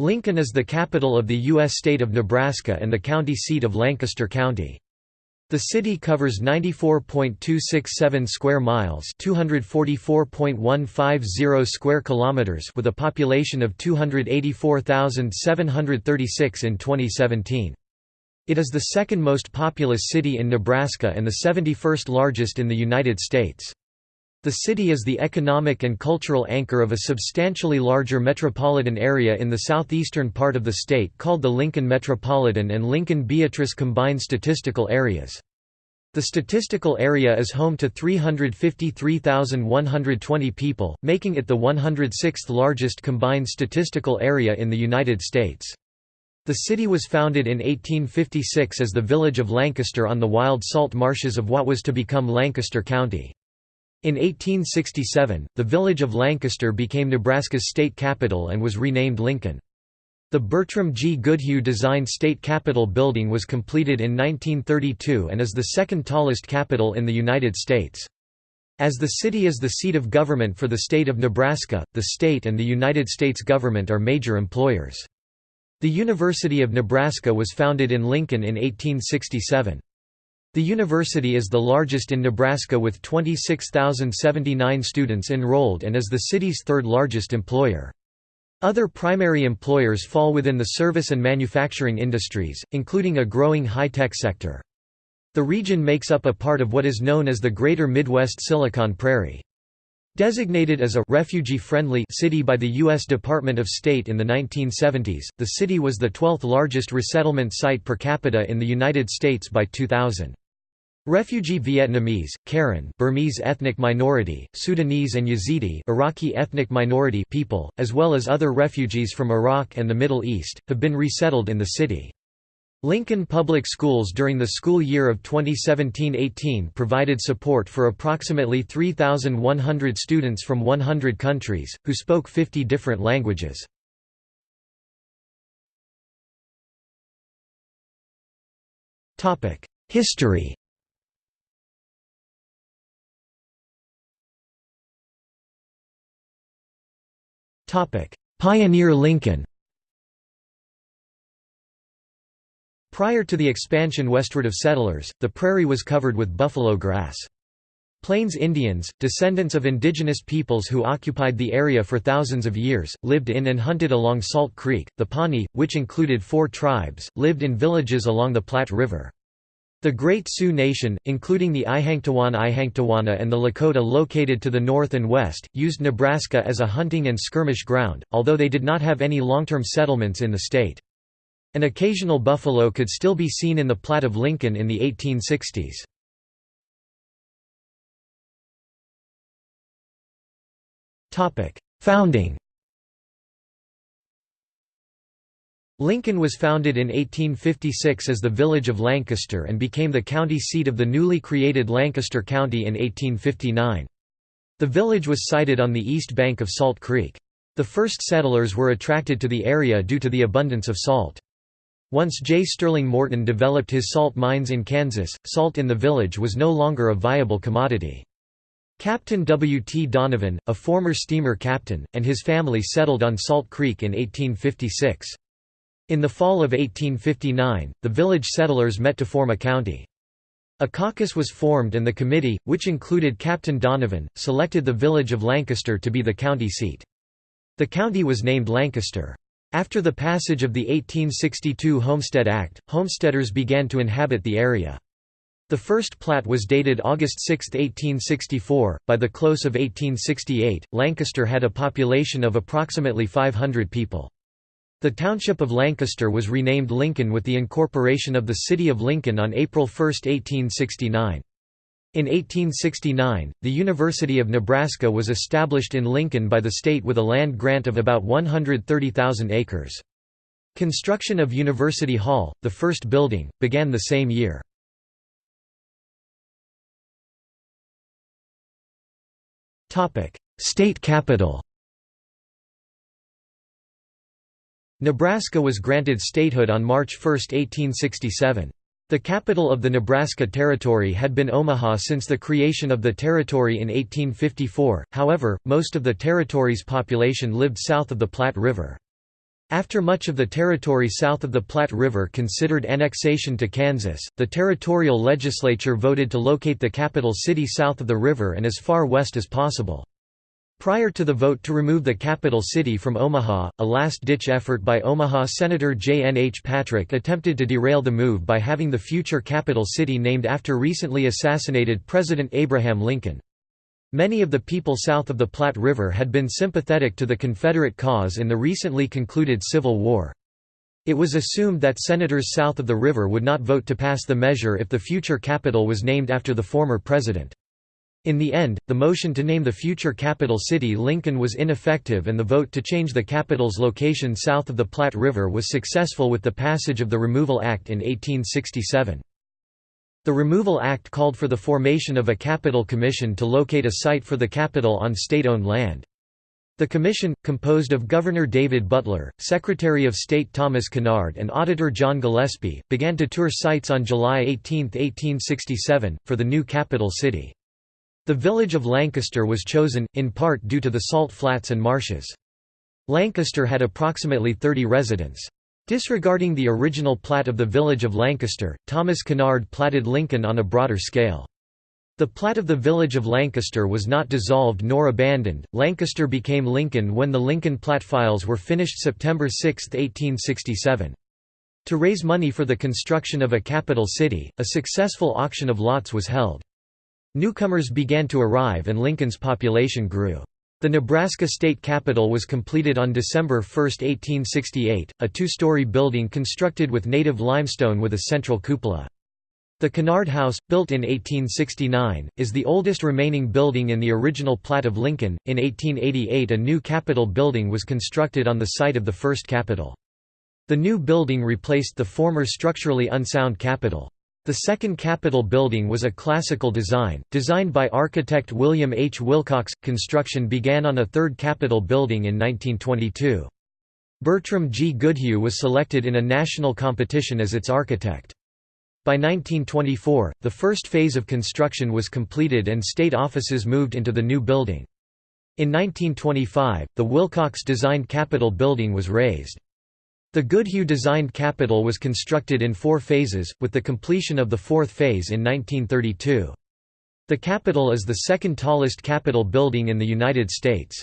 Lincoln is the capital of the U.S. state of Nebraska and the county seat of Lancaster County. The city covers 94.267 square miles, 244.150 square kilometers with a population of 284,736 in 2017. It is the second most populous city in Nebraska and the 71st largest in the United States. The city is the economic and cultural anchor of a substantially larger metropolitan area in the southeastern part of the state called the Lincoln Metropolitan and Lincoln-Beatrice Combined Statistical Areas. The statistical area is home to 353,120 people, making it the 106th largest combined statistical area in the United States. The city was founded in 1856 as the village of Lancaster on the wild salt marshes of what was to become Lancaster County. In 1867, the village of Lancaster became Nebraska's state capital and was renamed Lincoln. The Bertram G. Goodhue designed state capitol building was completed in 1932 and is the second tallest capitol in the United States. As the city is the seat of government for the state of Nebraska, the state and the United States government are major employers. The University of Nebraska was founded in Lincoln in 1867. The university is the largest in Nebraska with 26,079 students enrolled and is the city's third largest employer. Other primary employers fall within the service and manufacturing industries, including a growing high-tech sector. The region makes up a part of what is known as the Greater Midwest Silicon Prairie. Designated as a refugee-friendly city by the U.S. Department of State in the 1970s, the city was the 12th largest resettlement site per capita in the United States by 2000. Refugee Vietnamese, Karen Burmese ethnic minority, Sudanese and Yazidi Iraqi ethnic minority people, as well as other refugees from Iraq and the Middle East, have been resettled in the city. Lincoln Public Schools during the school year of 2017–18 provided support for approximately 3,100 students from 100 countries, who spoke 50 different languages. History Pioneer Lincoln Prior to the expansion westward of settlers, the prairie was covered with buffalo grass. Plains Indians, descendants of indigenous peoples who occupied the area for thousands of years, lived in and hunted along Salt Creek. The Pawnee, which included four tribes, lived in villages along the Platte River. The Great Sioux Nation, including the Ihanktawan Ihanktawana and the Lakota located to the north and west, used Nebraska as a hunting and skirmish ground, although they did not have any long-term settlements in the state. An occasional buffalo could still be seen in the plat of Lincoln in the 1860s. Founding Lincoln was founded in 1856 as the village of Lancaster and became the county seat of the newly created Lancaster County in 1859. The village was sited on the east bank of Salt Creek. The first settlers were attracted to the area due to the abundance of salt. Once J. Sterling Morton developed his salt mines in Kansas, salt in the village was no longer a viable commodity. Captain W. T. Donovan, a former steamer captain, and his family settled on Salt Creek in 1856. In the fall of 1859, the village settlers met to form a county. A caucus was formed and the committee, which included Captain Donovan, selected the village of Lancaster to be the county seat. The county was named Lancaster. After the passage of the 1862 Homestead Act, homesteaders began to inhabit the area. The first plat was dated August 6, 1864. By the close of 1868, Lancaster had a population of approximately 500 people. The township of Lancaster was renamed Lincoln with the incorporation of the city of Lincoln on April 1, 1869. In 1869, the University of Nebraska was established in Lincoln by the state with a land grant of about 130,000 acres. Construction of University Hall, the first building, began the same year. State capital Nebraska was granted statehood on March 1, 1867. The capital of the Nebraska Territory had been Omaha since the creation of the territory in 1854, however, most of the territory's population lived south of the Platte River. After much of the territory south of the Platte River considered annexation to Kansas, the territorial legislature voted to locate the capital city south of the river and as far west as possible. Prior to the vote to remove the capital city from Omaha, a last-ditch effort by Omaha Senator J. N. H. Patrick attempted to derail the move by having the future capital city named after recently assassinated President Abraham Lincoln. Many of the people south of the Platte River had been sympathetic to the Confederate cause in the recently concluded Civil War. It was assumed that senators south of the river would not vote to pass the measure if the future capital was named after the former president. In the end, the motion to name the future capital city Lincoln was ineffective and the vote to change the capital's location south of the Platte River was successful with the passage of the Removal Act in 1867. The Removal Act called for the formation of a capital commission to locate a site for the capital on state-owned land. The commission, composed of Governor David Butler, Secretary of State Thomas Kennard and Auditor John Gillespie, began to tour sites on July 18, 1867, for the new capital city. The village of Lancaster was chosen, in part due to the salt flats and marshes. Lancaster had approximately 30 residents. Disregarding the original plat of the village of Lancaster, Thomas Kennard platted Lincoln on a broader scale. The plat of the village of Lancaster was not dissolved nor abandoned. Lancaster became Lincoln when the Lincoln Plat files were finished September 6, 1867. To raise money for the construction of a capital city, a successful auction of lots was held. Newcomers began to arrive and Lincoln's population grew. The Nebraska state capitol was completed on December 1, 1868, a two-story building constructed with native limestone with a central cupola. The Kennard House, built in 1869, is the oldest remaining building in the original plat of Lincoln. In 1888, a new Capitol building was constructed on the site of the first Capitol. The new building replaced the former structurally unsound Capitol. The second Capitol building was a classical design, designed by architect William H. Wilcox. Construction began on a third Capitol building in 1922. Bertram G. Goodhue was selected in a national competition as its architect. By 1924, the first phase of construction was completed and state offices moved into the new building. In 1925, the Wilcox-designed Capitol building was razed. The Goodhue-designed Capitol was constructed in four phases, with the completion of the fourth phase in 1932. The Capitol is the second tallest Capitol building in the United States.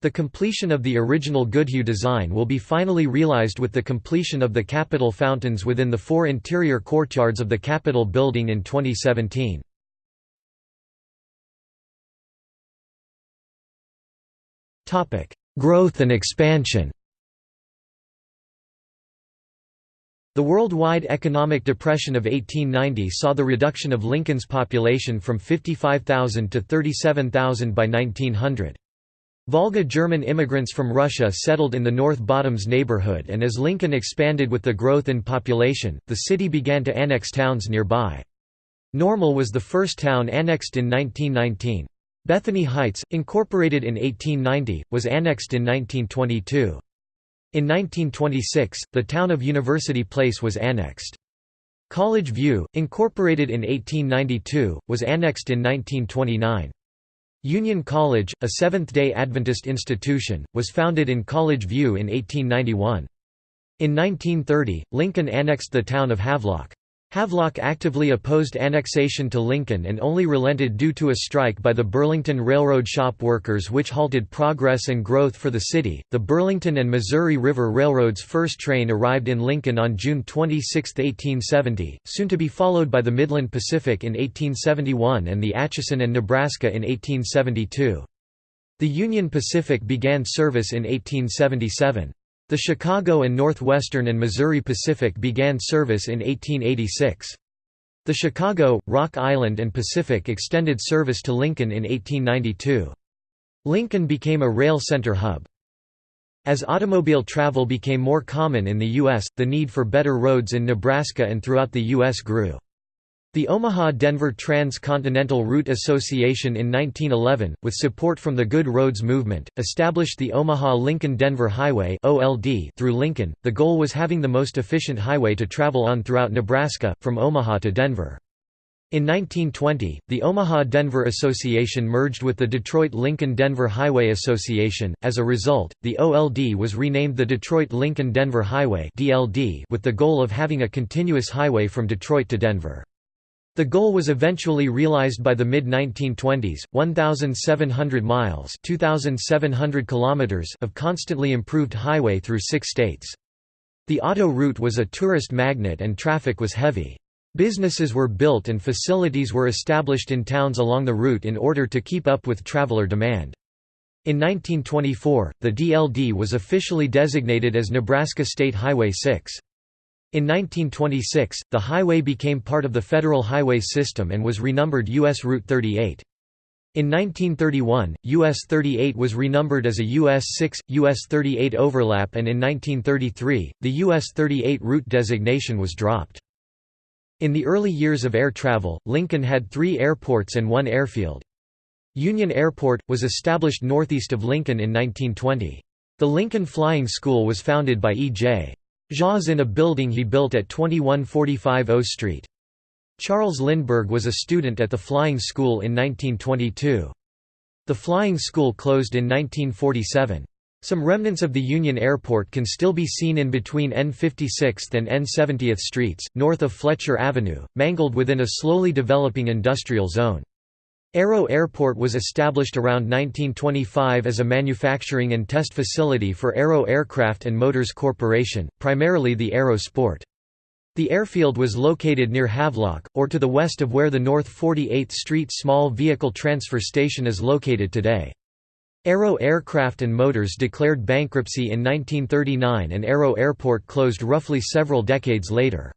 The completion of the original Goodhue design will be finally realized with the completion of the Capitol fountains within the four interior courtyards of the Capitol building in 2017. Growth and expansion The worldwide economic depression of 1890 saw the reduction of Lincoln's population from 55,000 to 37,000 by 1900. Volga German immigrants from Russia settled in the North Bottoms neighborhood and as Lincoln expanded with the growth in population, the city began to annex towns nearby. Normal was the first town annexed in 1919. Bethany Heights, incorporated in 1890, was annexed in 1922. In 1926, the town of University Place was annexed. College View, incorporated in 1892, was annexed in 1929. Union College, a Seventh-day Adventist institution, was founded in College View in 1891. In 1930, Lincoln annexed the town of Havelock. Havelock actively opposed annexation to Lincoln and only relented due to a strike by the Burlington Railroad shop workers which halted progress and growth for the city. The Burlington and Missouri River Railroad's first train arrived in Lincoln on June 26, 1870, soon to be followed by the Midland Pacific in 1871 and the Atchison and Nebraska in 1872. The Union Pacific began service in 1877. The Chicago and Northwestern and Missouri Pacific began service in 1886. The Chicago, Rock Island and Pacific extended service to Lincoln in 1892. Lincoln became a rail center hub. As automobile travel became more common in the U.S., the need for better roads in Nebraska and throughout the U.S. grew. The Omaha-Denver Trans-Continental Route Association in 1911, with support from the Good Roads movement, established the Omaha-Lincoln-Denver Highway through Lincoln. The goal was having the most efficient highway to travel on throughout Nebraska, from Omaha to Denver. In 1920, the Omaha-Denver Association merged with the Detroit-Lincoln-Denver Highway Association. As a result, the OLD was renamed the Detroit-Lincoln-Denver Highway (DLD) with the goal of having a continuous highway from Detroit to Denver. The goal was eventually realized by the mid-1920s, 1,700 miles 2,700 kilometers of constantly improved highway through six states. The auto route was a tourist magnet and traffic was heavy. Businesses were built and facilities were established in towns along the route in order to keep up with traveler demand. In 1924, the DLD was officially designated as Nebraska State Highway 6. In 1926, the highway became part of the federal highway system and was renumbered U.S. Route 38. In 1931, US 38 was renumbered as a US 6, US 38 overlap and in 1933, the US 38 route designation was dropped. In the early years of air travel, Lincoln had three airports and one airfield. Union Airport, was established northeast of Lincoln in 1920. The Lincoln Flying School was founded by E.J. Jaws in a building he built at 2145 O Street. Charles Lindbergh was a student at the flying school in 1922. The flying school closed in 1947. Some remnants of the Union Airport can still be seen in between N56th and N70th Streets, north of Fletcher Avenue, mangled within a slowly developing industrial zone. Aero Airport was established around 1925 as a manufacturing and test facility for Aero Aircraft and Motors Corporation, primarily the Aero Sport. The airfield was located near Havelock, or to the west of where the North 48th Street Small Vehicle Transfer Station is located today. Aero Aircraft and Motors declared bankruptcy in 1939 and Aero Airport closed roughly several decades later.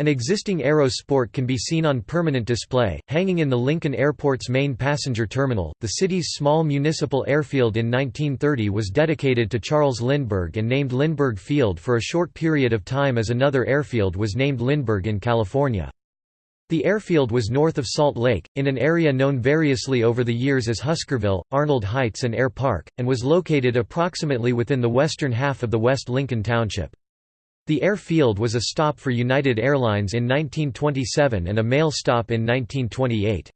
An existing Aero Sport can be seen on permanent display, hanging in the Lincoln Airport's main passenger terminal. The city's small municipal airfield in 1930 was dedicated to Charles Lindbergh and named Lindbergh Field for a short period of time as another airfield was named Lindbergh in California. The airfield was north of Salt Lake, in an area known variously over the years as Huskerville, Arnold Heights and Air Park, and was located approximately within the western half of the West Lincoln Township. The airfield was a stop for United Airlines in 1927 and a mail stop in 1928.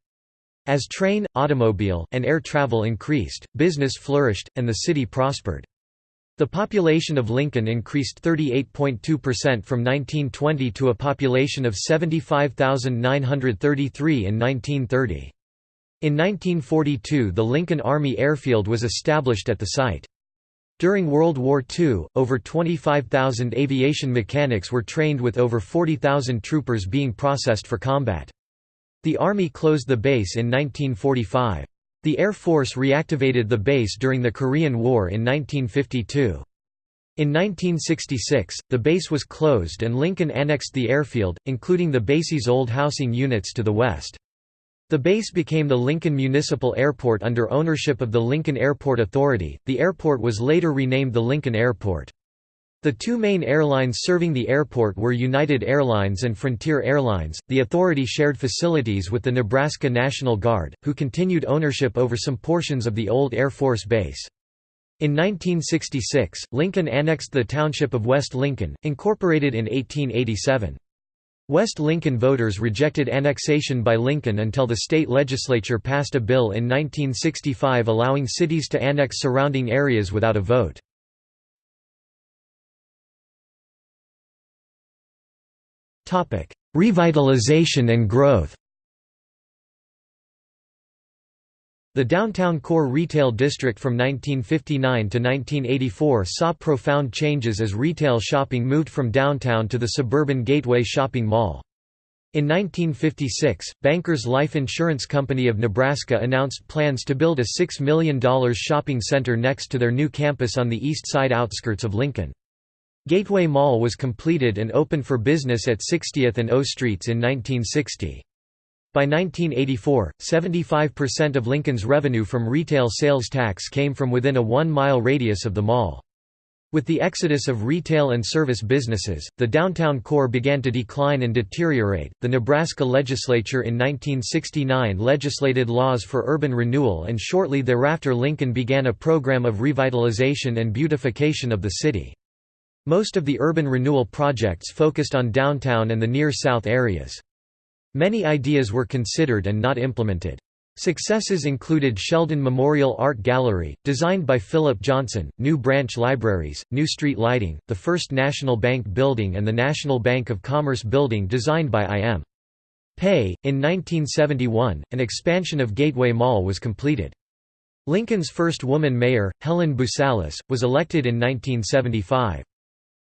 As train, automobile, and air travel increased, business flourished, and the city prospered. The population of Lincoln increased 38.2% from 1920 to a population of 75,933 in 1930. In 1942 the Lincoln Army Airfield was established at the site. During World War II, over 25,000 aviation mechanics were trained with over 40,000 troopers being processed for combat. The Army closed the base in 1945. The Air Force reactivated the base during the Korean War in 1952. In 1966, the base was closed and Lincoln annexed the airfield, including the base's old housing units to the west. The base became the Lincoln Municipal Airport under ownership of the Lincoln Airport Authority. The airport was later renamed the Lincoln Airport. The two main airlines serving the airport were United Airlines and Frontier Airlines. The authority shared facilities with the Nebraska National Guard, who continued ownership over some portions of the old Air Force Base. In 1966, Lincoln annexed the township of West Lincoln, incorporated in 1887. West Lincoln voters rejected annexation by Lincoln until the state legislature passed a bill in 1965 allowing cities to annex surrounding areas without a vote. Revitalization and growth The downtown core retail district from 1959 to 1984 saw profound changes as retail shopping moved from downtown to the suburban Gateway Shopping Mall. In 1956, Bankers Life Insurance Company of Nebraska announced plans to build a $6 million shopping center next to their new campus on the east side outskirts of Lincoln. Gateway Mall was completed and opened for business at 60th and O Streets in 1960. By 1984, 75% of Lincoln's revenue from retail sales tax came from within a one-mile radius of the mall. With the exodus of retail and service businesses, the downtown core began to decline and deteriorate. The Nebraska legislature in 1969 legislated laws for urban renewal, and shortly thereafter, Lincoln began a program of revitalization and beautification of the city. Most of the urban renewal projects focused on downtown and the near south areas. Many ideas were considered and not implemented. Successes included Sheldon Memorial Art Gallery, designed by Philip Johnson, new branch libraries, new street lighting, the first National Bank building and the National Bank of Commerce building designed by I.M. Pei. In 1971, an expansion of Gateway Mall was completed. Lincoln's first woman mayor, Helen Boosalis, was elected in 1975.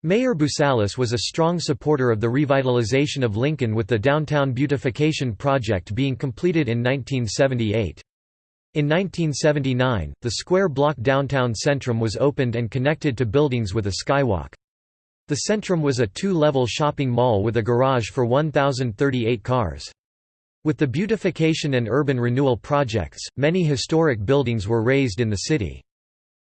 Mayor Boosalis was a strong supporter of the revitalization of Lincoln with the Downtown Beautification Project being completed in 1978. In 1979, the square-block downtown Centrum was opened and connected to buildings with a skywalk. The Centrum was a two-level shopping mall with a garage for 1,038 cars. With the beautification and urban renewal projects, many historic buildings were razed in the city.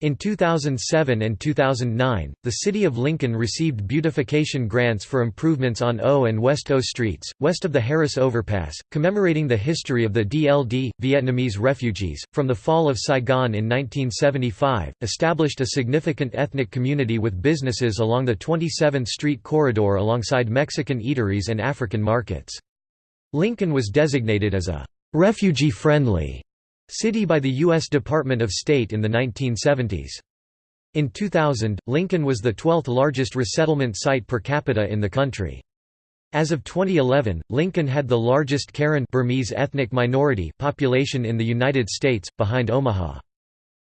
In 2007 and 2009, the City of Lincoln received beautification grants for improvements on O and West O streets, west of the Harris Overpass, commemorating the history of the DLD, Vietnamese refugees, from the fall of Saigon in 1975, established a significant ethnic community with businesses along the 27th Street corridor alongside Mexican eateries and African markets. Lincoln was designated as a refugee-friendly City by the U.S. Department of State in the 1970s. In 2000, Lincoln was the 12th largest resettlement site per capita in the country. As of 2011, Lincoln had the largest Karen Burmese ethnic minority population in the United States, behind Omaha.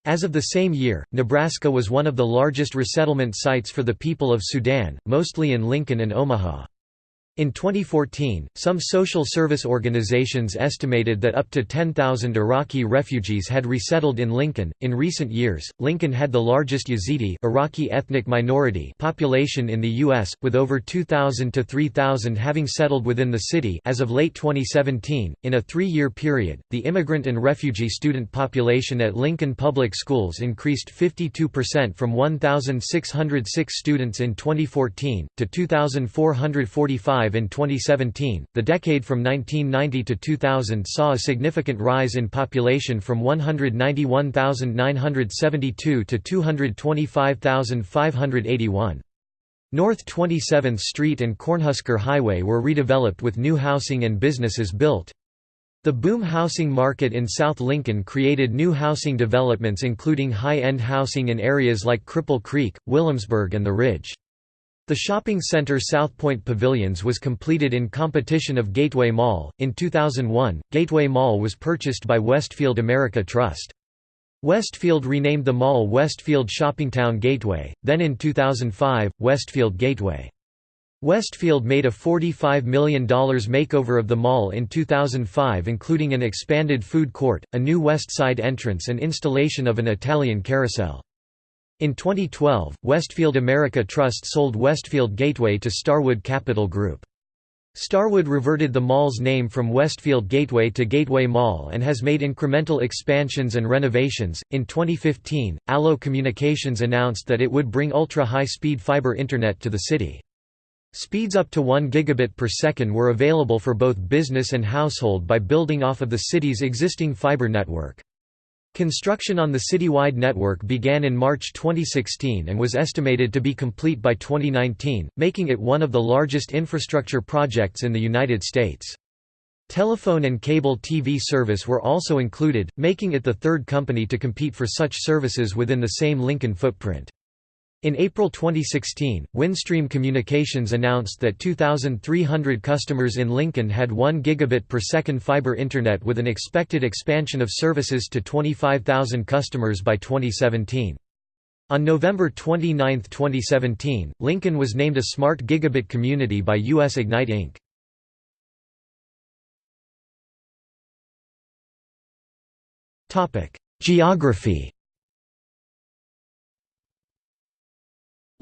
As of the same year, Nebraska was one of the largest resettlement sites for the people of Sudan, mostly in Lincoln and Omaha. In 2014, some social service organizations estimated that up to 10,000 Iraqi refugees had resettled in Lincoln. In recent years, Lincoln had the largest Yazidi Iraqi ethnic minority population in the US, with over 2,000 to 3,000 having settled within the city as of late 2017. In a 3-year period, the immigrant and refugee student population at Lincoln Public Schools increased 52% from 1,606 students in 2014 to 2,445 in 2017. The decade from 1990 to 2000 saw a significant rise in population from 191,972 to 225,581. North 27th Street and Cornhusker Highway were redeveloped with new housing and businesses built. The boom housing market in South Lincoln created new housing developments including high-end housing in areas like Cripple Creek, Williamsburg and The Ridge. The shopping center South Point Pavilions was completed in competition of Gateway Mall. In 2001, Gateway Mall was purchased by Westfield America Trust. Westfield renamed the mall Westfield Shoppingtown Gateway, then in 2005, Westfield Gateway. Westfield made a $45 million makeover of the mall in 2005 including an expanded food court, a new west side entrance and installation of an Italian carousel. In 2012, Westfield America Trust sold Westfield Gateway to Starwood Capital Group. Starwood reverted the mall's name from Westfield Gateway to Gateway Mall and has made incremental expansions and renovations. In 2015, Allo Communications announced that it would bring ultra high speed fiber internet to the city. Speeds up to 1 gigabit per second were available for both business and household by building off of the city's existing fiber network. Construction on the citywide network began in March 2016 and was estimated to be complete by 2019, making it one of the largest infrastructure projects in the United States. Telephone and cable TV service were also included, making it the third company to compete for such services within the same Lincoln footprint. In April 2016, Windstream Communications announced that 2,300 customers in Lincoln had 1 gigabit per second fiber internet with an expected expansion of services to 25,000 customers by 2017. On November 29, 2017, Lincoln was named a Smart Gigabit Community by US Ignite Inc. Geography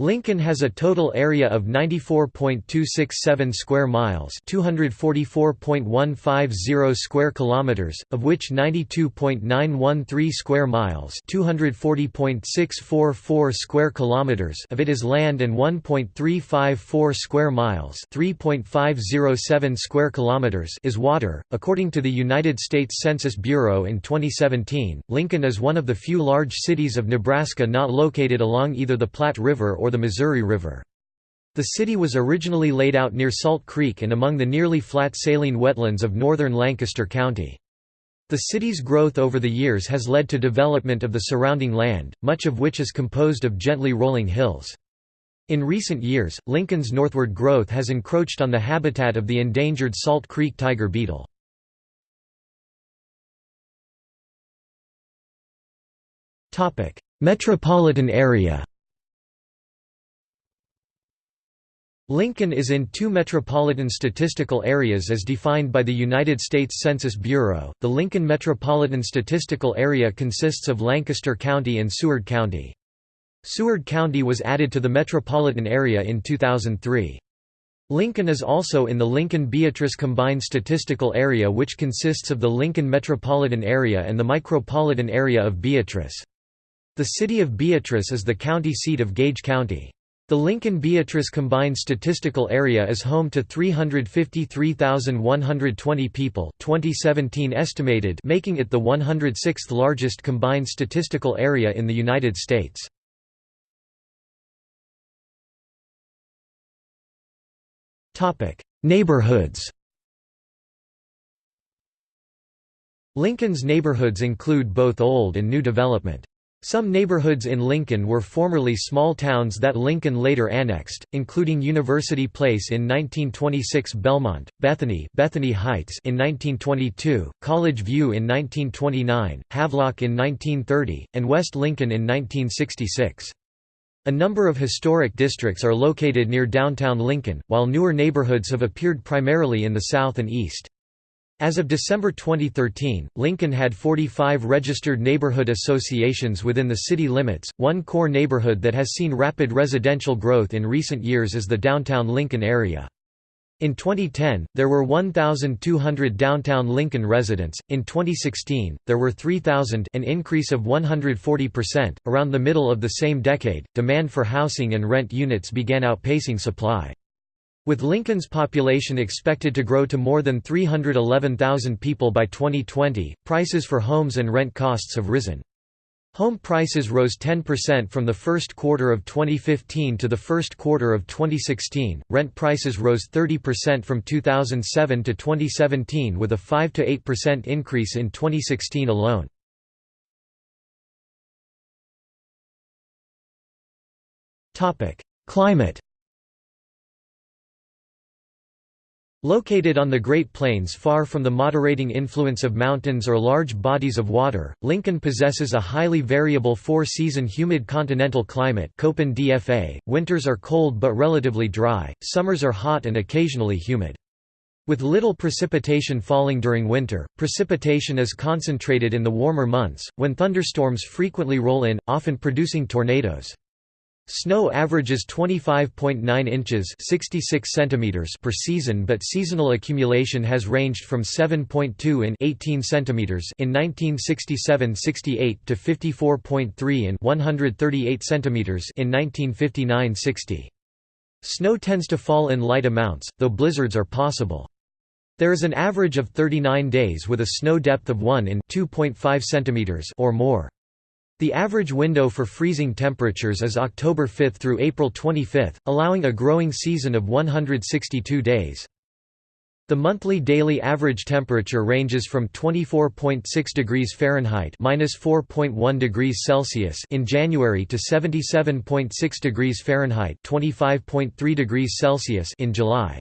Lincoln has a total area of 94.267 square miles, 244.150 square kilometers, of which 92.913 square miles, 240.644 square kilometers of it is land and 1.354 square miles, 3.507 square kilometers is water. According to the United States Census Bureau in 2017, Lincoln is one of the few large cities of Nebraska not located along either the Platte River or the Missouri River. The city was originally laid out near Salt Creek and among the nearly flat saline wetlands of northern Lancaster County. The city's growth over the years has led to development of the surrounding land, much of which is composed of gently rolling hills. In recent years, Lincoln's northward growth has encroached on the habitat of the endangered Salt Creek tiger beetle. Metropolitan area Lincoln is in two metropolitan statistical areas as defined by the United States Census Bureau. The Lincoln Metropolitan Statistical Area consists of Lancaster County and Seward County. Seward County was added to the metropolitan area in 2003. Lincoln is also in the Lincoln-Beatrice Combined Statistical Area which consists of the Lincoln Metropolitan Area and the Micropolitan Area of Beatrice. The city of Beatrice is the county seat of Gage County. The Lincoln-Beatrice Combined Statistical Area is home to 353,120 people 2017 estimated making it the 106th largest combined statistical area in the United States. Neighborhoods Lincoln's neighborhoods include both old and new development. Some neighborhoods in Lincoln were formerly small towns that Lincoln later annexed, including University Place in 1926 Belmont, Bethany, Bethany Heights in 1922, College View in 1929, Havelock in 1930, and West Lincoln in 1966. A number of historic districts are located near downtown Lincoln, while newer neighborhoods have appeared primarily in the south and east. As of December 2013, Lincoln had 45 registered neighborhood associations within the city limits. One core neighborhood that has seen rapid residential growth in recent years is the downtown Lincoln area. In 2010, there were 1,200 downtown Lincoln residents. In 2016, there were 3,000, an increase of 140%. Around the middle of the same decade, demand for housing and rent units began outpacing supply. With Lincoln's population expected to grow to more than 311,000 people by 2020, prices for homes and rent costs have risen. Home prices rose 10% from the first quarter of 2015 to the first quarter of 2016. Rent prices rose 30% from 2007 to 2017 with a 5 to 8% increase in 2016 alone. Topic: Climate Located on the Great Plains far from the moderating influence of mountains or large bodies of water, Lincoln possesses a highly variable four-season humid continental climate DFA. .Winters are cold but relatively dry, summers are hot and occasionally humid. With little precipitation falling during winter, precipitation is concentrated in the warmer months, when thunderstorms frequently roll in, often producing tornadoes. Snow averages 25.9 inches 66 centimeters per season but seasonal accumulation has ranged from 7.2 in 18 centimeters in 1967-68 to 54.3 in 138 centimeters in 1959-60. Snow tends to fall in light amounts, though blizzards are possible. There is an average of 39 days with a snow depth of 1 in 2.5 centimeters or more. The average window for freezing temperatures is October 5 through April 25, allowing a growing season of 162 days. The monthly daily average temperature ranges from 24.6 degrees Fahrenheit (-4.1 degrees Celsius) in January to 77.6 degrees Fahrenheit (25.3 degrees Celsius) in July.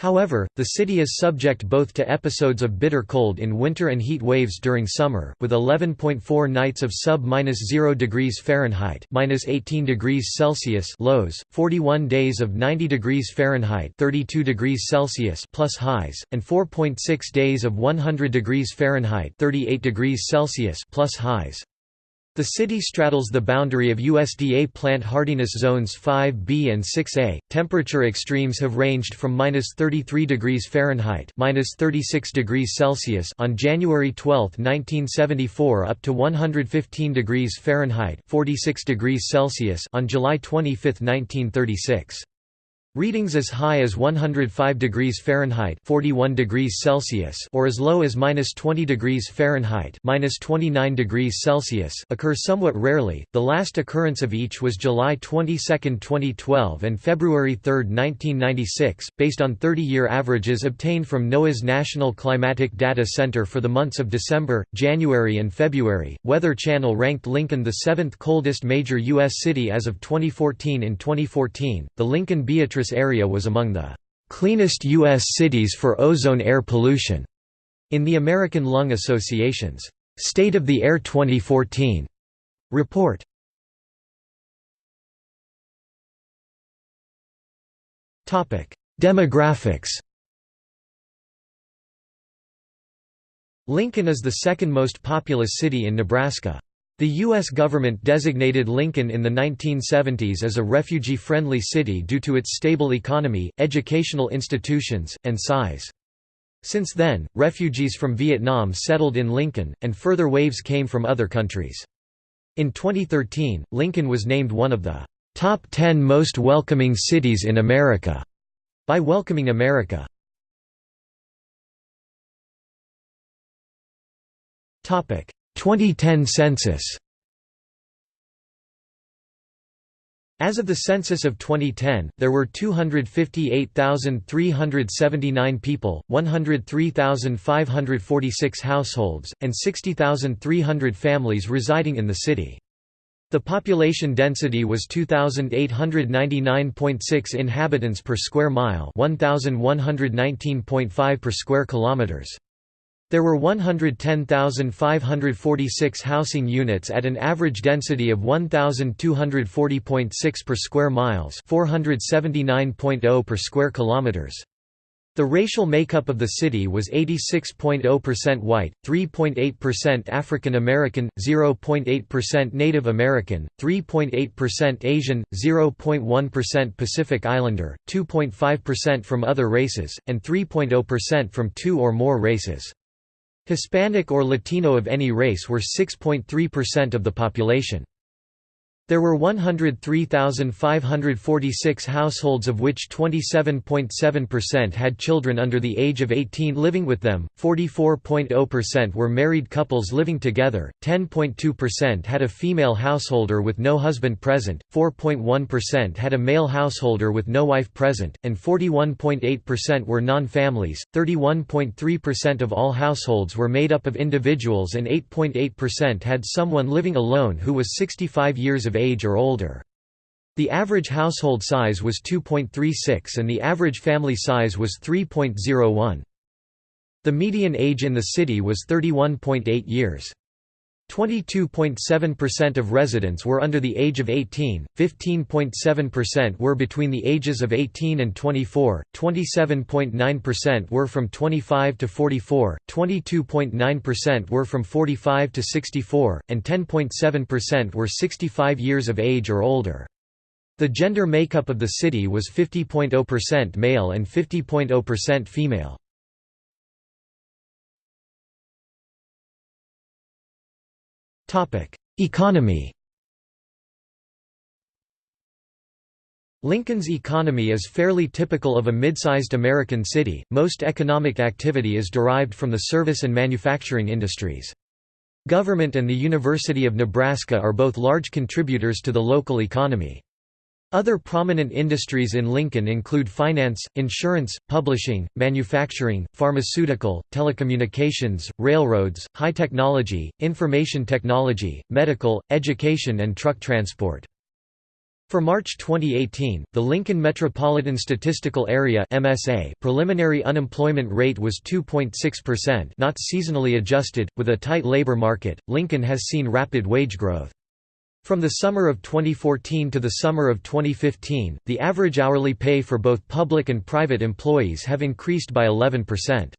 However, the city is subject both to episodes of bitter cold in winter and heat waves during summer, with 11.4 nights of sub-0 degrees Fahrenheit (-18 degrees Celsius) lows, 41 days of 90 degrees Fahrenheit (32 degrees Celsius) plus highs, and 4.6 days of 100 degrees Fahrenheit (38 degrees Celsius) plus highs. The city straddles the boundary of USDA plant hardiness zones 5B and 6A. Temperature extremes have ranged from -33 degrees Fahrenheit (-36 degrees Celsius) on January 12, 1974 up to 115 degrees Fahrenheit (46 degrees Celsius) on July 25, 1936. Readings as high as 105 degrees Fahrenheit (41 degrees Celsius) or as low as -20 degrees Fahrenheit (-29 degrees Celsius) occur somewhat rarely. The last occurrence of each was July 22, 2012 and February 3, 1996, based on 30-year averages obtained from NOAA's National Climatic Data Center for the months of December, January and February. Weather Channel ranked Lincoln the 7th coldest major US city as of 2014 in 2014. The Lincoln Beatrice area was among the cleanest U.S. cities for ozone air pollution in the American Lung Association's State of the Air 2014 report. Demographics Lincoln is the second most populous city in Nebraska. The U.S. government designated Lincoln in the 1970s as a refugee-friendly city due to its stable economy, educational institutions, and size. Since then, refugees from Vietnam settled in Lincoln, and further waves came from other countries. In 2013, Lincoln was named one of the top 10 most welcoming cities in America by Welcoming America. 2010 census As of the census of 2010, there were 258,379 people, 103,546 households, and 60,300 families residing in the city. The population density was 2899.6 inhabitants per square mile, 1119.5 per square kilometers. There were 110,546 housing units at an average density of 1,240.6 per square miles 479.0 per square kilometers. The racial makeup of the city was 86.0% white, 3.8% African American, 0.8% Native American, 3.8% Asian, 0.1% Pacific Islander, 2.5% from other races, and 3.0% from two or more races. Hispanic or Latino of any race were 6.3% of the population. There were 103,546 households of which 27.7% had children under the age of 18 living with them, 44.0% were married couples living together, 10.2% had a female householder with no husband present, 4.1% had a male householder with no wife present, and 41.8% were non-families, 31.3% of all households were made up of individuals and 8.8% had someone living alone who was 65 years of age or older. The average household size was 2.36 and the average family size was 3.01. The median age in the city was 31.8 years. 22.7% of residents were under the age of 18, 15.7% were between the ages of 18 and 24, 27.9% were from 25 to 44, 22.9% were from 45 to 64, and 10.7% were 65 years of age or older. The gender makeup of the city was 50.0% male and 50.0% female. Economy Lincoln's economy is fairly typical of a mid-sized American city, most economic activity is derived from the service and manufacturing industries. Government and the University of Nebraska are both large contributors to the local economy. Other prominent industries in Lincoln include finance, insurance, publishing, manufacturing, pharmaceutical, telecommunications, railroads, high technology, information technology, medical, education and truck transport. For March 2018, the Lincoln Metropolitan Statistical Area (MSA) preliminary unemployment rate was 2.6%, not seasonally adjusted. With a tight labor market, Lincoln has seen rapid wage growth. From the summer of 2014 to the summer of 2015, the average hourly pay for both public and private employees have increased by 11%.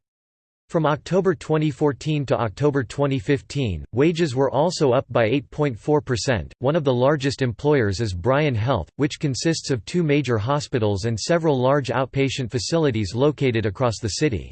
From October 2014 to October 2015, wages were also up by 8.4%. One of the largest employers is Bryan Health, which consists of two major hospitals and several large outpatient facilities located across the city.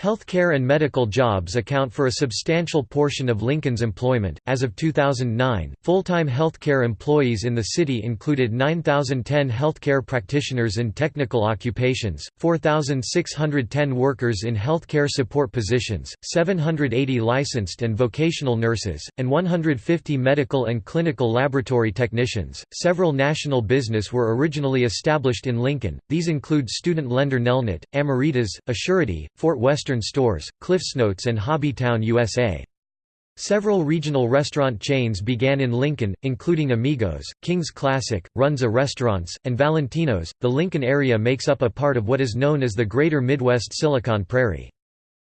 Healthcare and medical jobs account for a substantial portion of Lincoln's employment. As of 2009, full-time healthcare employees in the city included 9,010 healthcare practitioners in technical occupations, 4,610 workers in healthcare support positions, 780 licensed and vocational nurses, and 150 medical and clinical laboratory technicians. Several national business were originally established in Lincoln. These include student lender Nelnet, Ameritas, Assurity, Fort Western Western Stores, CliffsNotes and Hobbytown USA. Several regional restaurant chains began in Lincoln, including Amigos, King's Classic, Runza Restaurants, and Valentino's. The Lincoln area makes up a part of what is known as the Greater Midwest Silicon Prairie.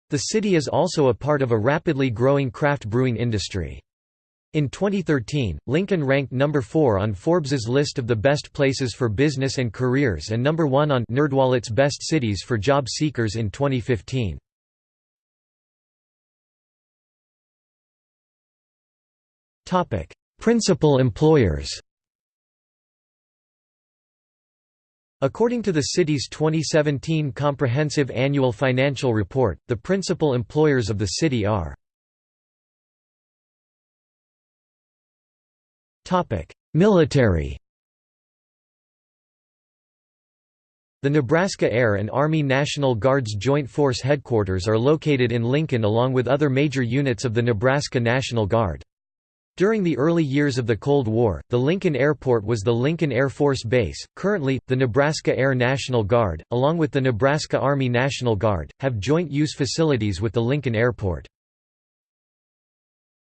The city is also a part of a rapidly growing craft brewing industry. In 2013, Lincoln ranked number 4 on Forbes's list of the best places for business and careers and number 1 on NerdWallet's best cities for job seekers in 2015. Topic: Principal employers According to the city's 2017 Comprehensive Annual Financial Report, the principal employers of the city are Military The Nebraska Air and Army National Guard's Joint Force Headquarters are located in Lincoln along with other major units of the Nebraska National Guard. During the early years of the Cold War, the Lincoln Airport was the Lincoln Air Force Base. Currently, the Nebraska Air National Guard, along with the Nebraska Army National Guard, have joint use facilities with the Lincoln Airport.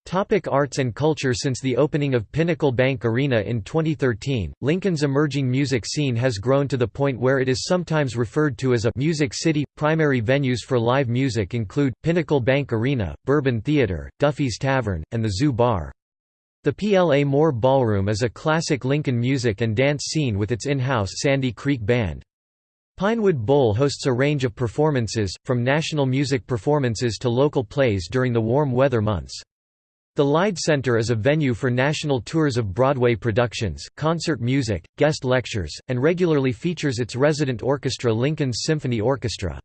Topic arts and culture Since the opening of Pinnacle Bank Arena in 2013, Lincoln's emerging music scene has grown to the point where it is sometimes referred to as a «music city». Primary venues for live music include, Pinnacle Bank Arena, Bourbon Theatre, Duffy's Tavern, and the Zoo Bar. The Pla-Mor Ballroom is a classic Lincoln music and dance scene with its in-house Sandy Creek Band. Pinewood Bowl hosts a range of performances, from national music performances to local plays during the warm weather months. The Lied Center is a venue for national tours of Broadway productions, concert music, guest lectures, and regularly features its resident orchestra Lincoln's Symphony Orchestra.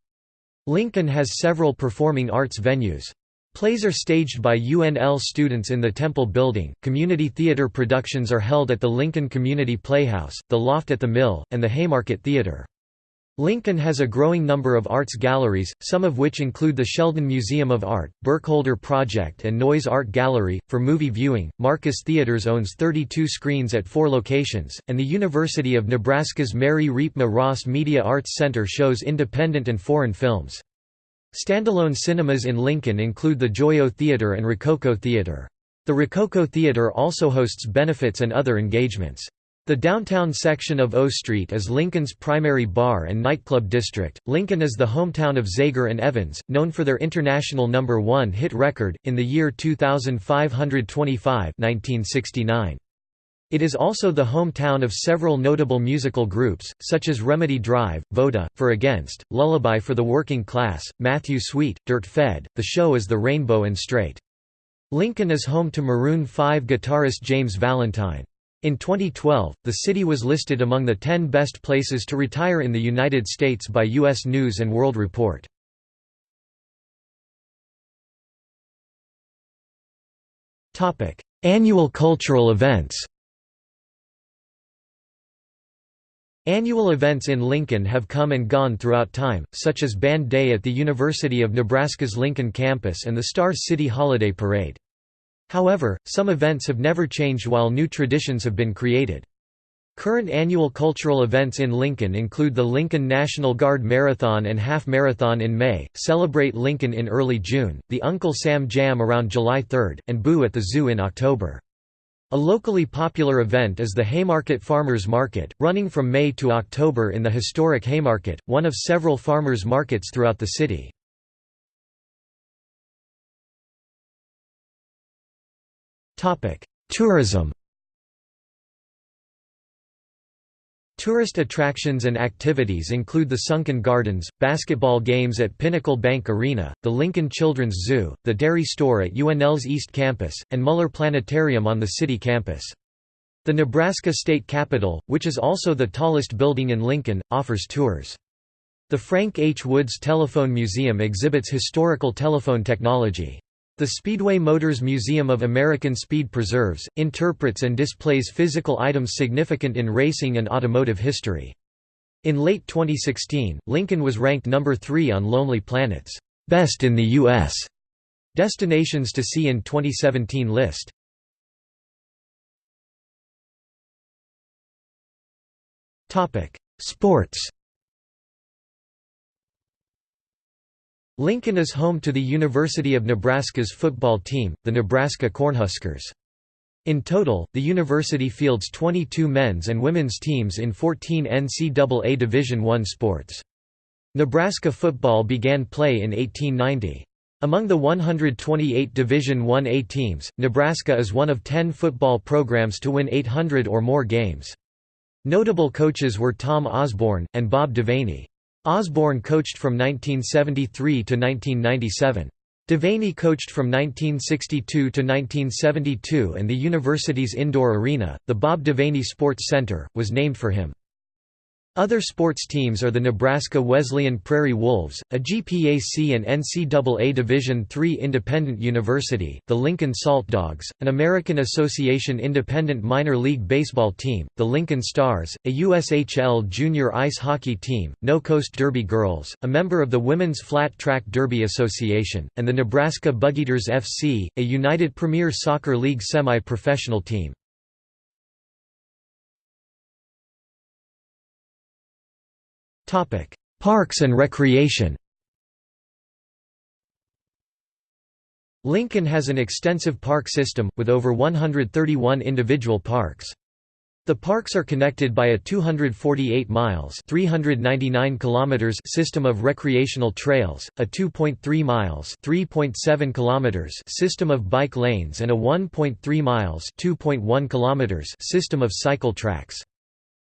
Lincoln has several performing arts venues. Plays are staged by UNL students in the Temple Building, community theater productions are held at the Lincoln Community Playhouse, the Loft at the Mill, and the Haymarket Theater. Lincoln has a growing number of arts galleries, some of which include the Sheldon Museum of Art, Burkholder Project and Noyes Art Gallery. For movie viewing, Marcus Theaters owns 32 screens at four locations, and the University of Nebraska's Mary Riepma Ross Media Arts Center shows independent and foreign films. Standalone cinemas in Lincoln include the Joyo Theater and Rococo Theater. The Rococo Theater also hosts benefits and other engagements. The downtown section of O Street is Lincoln's primary bar and nightclub district. Lincoln is the hometown of Zager and Evans, known for their international number 1 hit record in the year 2525, 1969. It is also the hometown of several notable musical groups, such as Remedy Drive, Voda, For Against, Lullaby for the Working Class, Matthew Sweet, Dirt Fed, The Show is the Rainbow and Straight. Lincoln is home to Maroon 5 guitarist James Valentine. In 2012, the city was listed among the 10 best places to retire in the United States by U.S. News & World Report. Annual cultural events Annual events in Lincoln have come and gone throughout time, such as Band Day at the University of Nebraska's Lincoln campus and the Star City Holiday Parade. However, some events have never changed while new traditions have been created. Current annual cultural events in Lincoln include the Lincoln National Guard Marathon and Half Marathon in May, Celebrate Lincoln in early June, the Uncle Sam Jam around July 3, and Boo at the Zoo in October. A locally popular event is the Haymarket Farmers Market, running from May to October in the historic Haymarket, one of several farmers markets throughout the city. Tourism Tourist attractions and activities include the Sunken Gardens, basketball games at Pinnacle Bank Arena, the Lincoln Children's Zoo, the Dairy Store at UNL's East Campus, and Mueller Planetarium on the city campus. The Nebraska State Capitol, which is also the tallest building in Lincoln, offers tours. The Frank H. Woods Telephone Museum exhibits historical telephone technology. The Speedway Motors Museum of American Speed preserves, interprets and displays physical items significant in racing and automotive history. In late 2016, Lincoln was ranked number 3 on Lonely Planet's Best in the U.S. Destinations to See in 2017 list. Sports Lincoln is home to the University of Nebraska's football team, the Nebraska Cornhuskers. In total, the university fields 22 men's and women's teams in 14 NCAA Division I sports. Nebraska football began play in 1890. Among the 128 Division I-A teams, Nebraska is one of 10 football programs to win 800 or more games. Notable coaches were Tom Osborne, and Bob Devaney. Osborne coached from 1973 to 1997. Devaney coached from 1962 to 1972 and the university's indoor arena, the Bob Devaney Sports Center, was named for him. Other sports teams are the Nebraska Wesleyan Prairie Wolves, a GPAC and NCAA Division III independent university, the Lincoln Salt Dogs, an American Association independent minor league baseball team, the Lincoln Stars, a USHL junior ice hockey team, No Coast Derby Girls, a member of the Women's Flat Track Derby Association, and the Nebraska Bugeaters FC, a United Premier Soccer League semi-professional team. Parks and recreation Lincoln has an extensive park system, with over 131 individual parks. The parks are connected by a 248 miles 399 kilometers system of recreational trails, a 2.3 miles 3.7 kilometers system of bike lanes and a 1.3 miles 2.1 kilometers system of cycle tracks.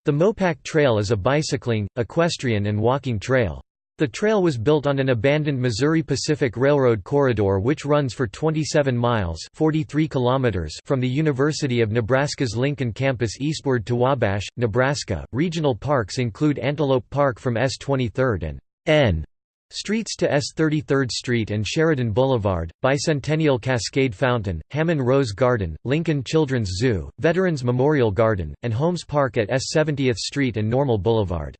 The Mopac Trail is a bicycling, equestrian and walking trail. The trail was built on an abandoned Missouri Pacific Railroad corridor which runs for 27 miles 43 kilometers from the University of Nebraska's Lincoln campus eastward to Wabash, Nebraska. Regional parks include Antelope Park from S23rd and N Streets to S33rd Street and Sheridan Boulevard, Bicentennial Cascade Fountain, Hammond Rose Garden, Lincoln Children's Zoo, Veterans Memorial Garden, and Holmes Park at S70th Street and Normal Boulevard.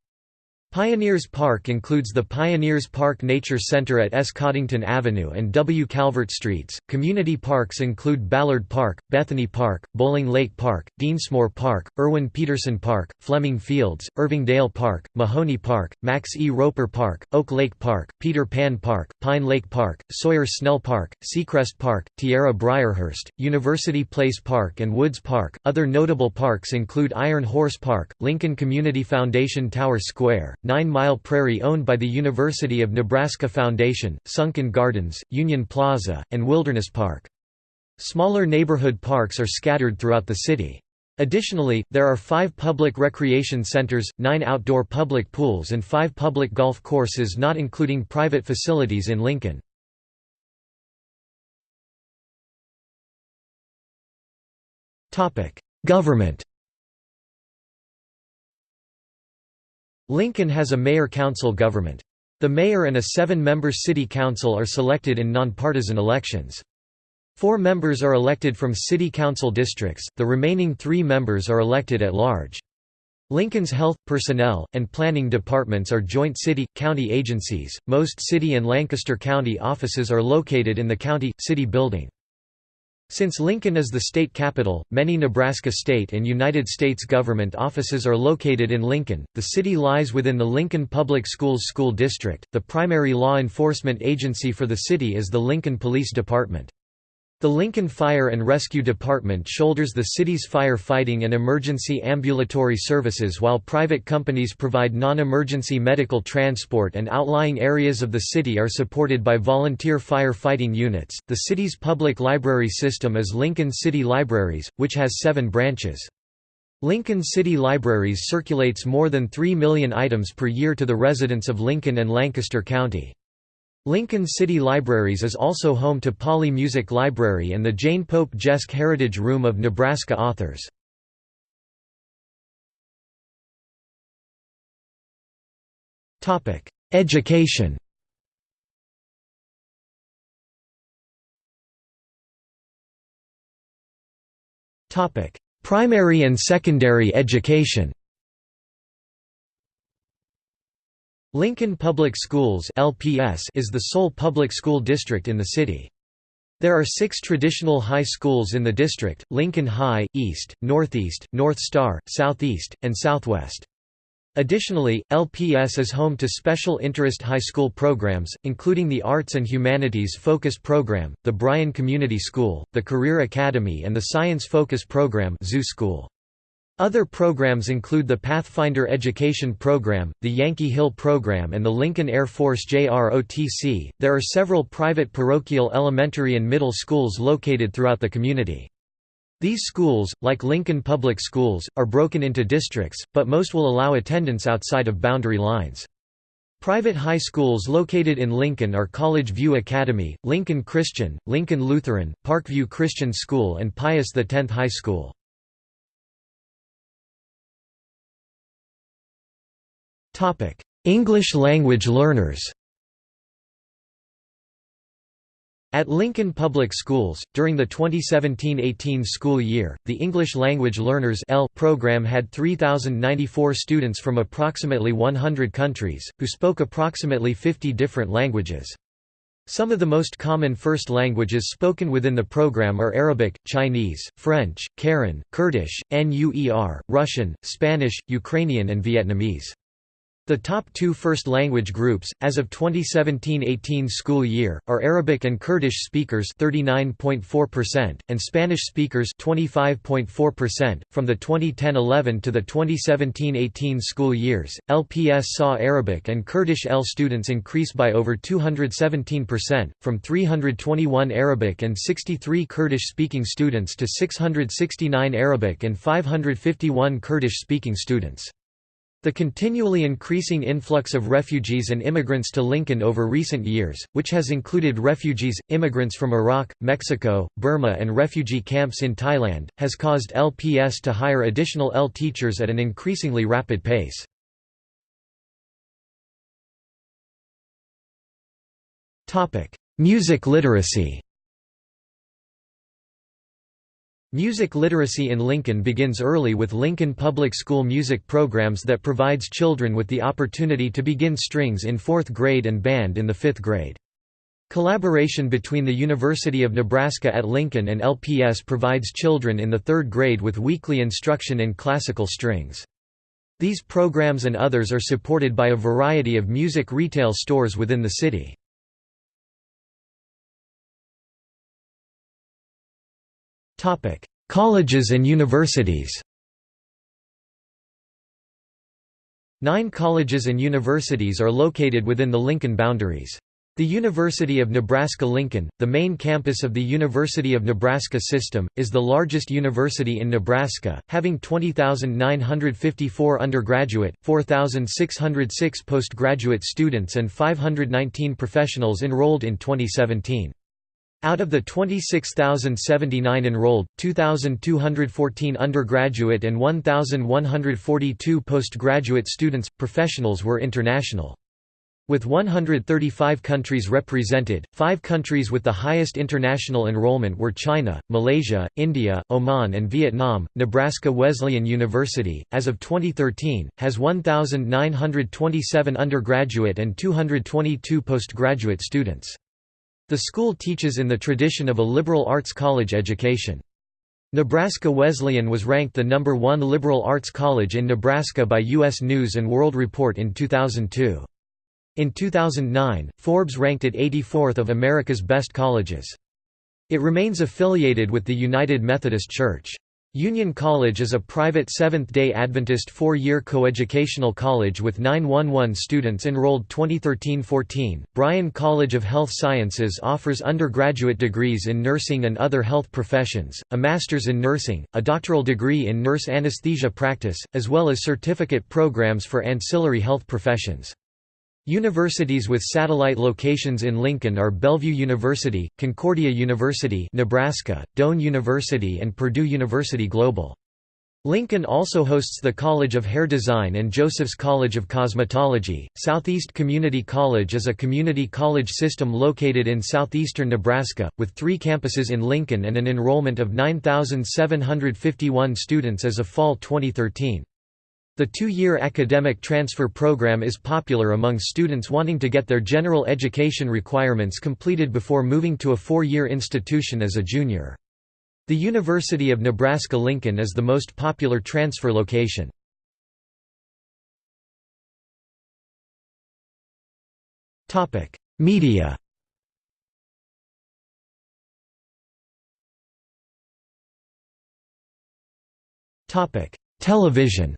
Pioneers Park includes the Pioneers Park Nature Center at S. Coddington Avenue and W. Calvert Streets. Community parks include Ballard Park, Bethany Park, Bowling Lake Park, Densmore Park, Erwin Peterson Park, Fleming Fields, Irvingdale Park, Mahoney Park, Max E. Roper Park, Oak Lake Park, Peter Pan Park, Pine Lake Park, Sawyer Snell Park, Seacrest Park, Tierra Briarhurst, University Place Park, and Woods Park. Other notable parks include Iron Horse Park, Lincoln Community Foundation Tower Square, Nine Mile Prairie owned by the University of Nebraska Foundation, Sunken Gardens, Union Plaza, and Wilderness Park. Smaller neighborhood parks are scattered throughout the city. Additionally, there are five public recreation centers, nine outdoor public pools and five public golf courses not including private facilities in Lincoln. Government Lincoln has a mayor-council government. The mayor and a seven-member city council are selected in nonpartisan elections. Four members are elected from city council districts, the remaining three members are elected at large. Lincoln's health, personnel, and planning departments are joint city, county agencies. Most city and Lancaster County offices are located in the county, city building. Since Lincoln is the state capital, many Nebraska state and United States government offices are located in Lincoln. The city lies within the Lincoln Public Schools school district. The primary law enforcement agency for the city is the Lincoln Police Department. The Lincoln Fire and Rescue Department shoulders the city's fire-fighting and emergency ambulatory services while private companies provide non-emergency medical transport and outlying areas of the city are supported by volunteer fire-fighting units. The city's public library system is Lincoln City Libraries, which has 7 branches. Lincoln City Libraries circulates more than 3 million items per year to the residents of Lincoln and Lancaster County. Lincoln City Libraries is also home to Polley Music Library and the Jane Pope Geske Heritage Room of Nebraska authors. Education Primary and secondary education Lincoln Public Schools is the sole public school district in the city. There are six traditional high schools in the district, Lincoln High, East, Northeast, North Star, Southeast, and Southwest. Additionally, LPS is home to special interest high school programs, including the Arts and Humanities Focus Program, the Bryan Community School, the Career Academy and the Science Focus Program Zoo School. Other programs include the Pathfinder Education Program, the Yankee Hill Program, and the Lincoln Air Force JROTC. There are several private parochial elementary and middle schools located throughout the community. These schools, like Lincoln Public Schools, are broken into districts, but most will allow attendance outside of boundary lines. Private high schools located in Lincoln are College View Academy, Lincoln Christian, Lincoln Lutheran, Parkview Christian School and Pius X High School. English language learners At Lincoln Public Schools, during the 2017–18 school year, the English Language Learners L program had 3,094 students from approximately 100 countries, who spoke approximately 50 different languages. Some of the most common first languages spoken within the program are Arabic, Chinese, French, Karen, Kurdish, Nuer, Russian, Spanish, Ukrainian and Vietnamese. The top two first language groups, as of 2017–18 school year, are Arabic and Kurdish speakers 39.4% and Spanish speakers 25.4%. From the 2010–11 to the 2017–18 school years, LPS saw Arabic and Kurdish L students increase by over 217%, from 321 Arabic and 63 Kurdish-speaking students to 669 Arabic and 551 Kurdish-speaking students. The continually increasing influx of refugees and immigrants to Lincoln over recent years, which has included refugees, immigrants from Iraq, Mexico, Burma and refugee camps in Thailand, has caused LPS to hire additional L teachers at an increasingly rapid pace. Music literacy Music literacy in Lincoln begins early with Lincoln Public School music programs that provides children with the opportunity to begin strings in fourth grade and band in the fifth grade. Collaboration between the University of Nebraska at Lincoln and LPS provides children in the third grade with weekly instruction in classical strings. These programs and others are supported by a variety of music retail stores within the city. Colleges and universities Nine colleges and universities are located within the Lincoln boundaries. The University of Nebraska-Lincoln, the main campus of the University of Nebraska system, is the largest university in Nebraska, having 20,954 undergraduate, 4,606 postgraduate students and 519 professionals enrolled in 2017. Out of the 26,079 enrolled, 2,214 undergraduate and 1,142 postgraduate students, professionals were international. With 135 countries represented, five countries with the highest international enrollment were China, Malaysia, India, Oman, and Vietnam. Nebraska Wesleyan University, as of 2013, has 1,927 undergraduate and 222 postgraduate students. The school teaches in the tradition of a liberal arts college education. Nebraska Wesleyan was ranked the number one liberal arts college in Nebraska by U.S. News & World Report in 2002. In 2009, Forbes ranked it 84th of America's best colleges. It remains affiliated with the United Methodist Church. Union College is a private Seventh-day Adventist four-year coeducational college with 911 students enrolled 2013-14. Bryan College of Health Sciences offers undergraduate degrees in nursing and other health professions, a master's in nursing, a doctoral degree in nurse anesthesia practice, as well as certificate programs for ancillary health professions. Universities with satellite locations in Lincoln are Bellevue University, Concordia University Nebraska, Doane University and Purdue University Global. Lincoln also hosts the College of Hair Design and Joseph's College of Cosmetology. Southeast Community College is a community college system located in southeastern Nebraska, with three campuses in Lincoln and an enrollment of 9,751 students as of fall 2013. The two-year academic transfer program is popular among students wanting to get their general education requirements completed before moving to a four-year institution as a junior. The University of Nebraska-Lincoln is the most popular transfer location. Media Television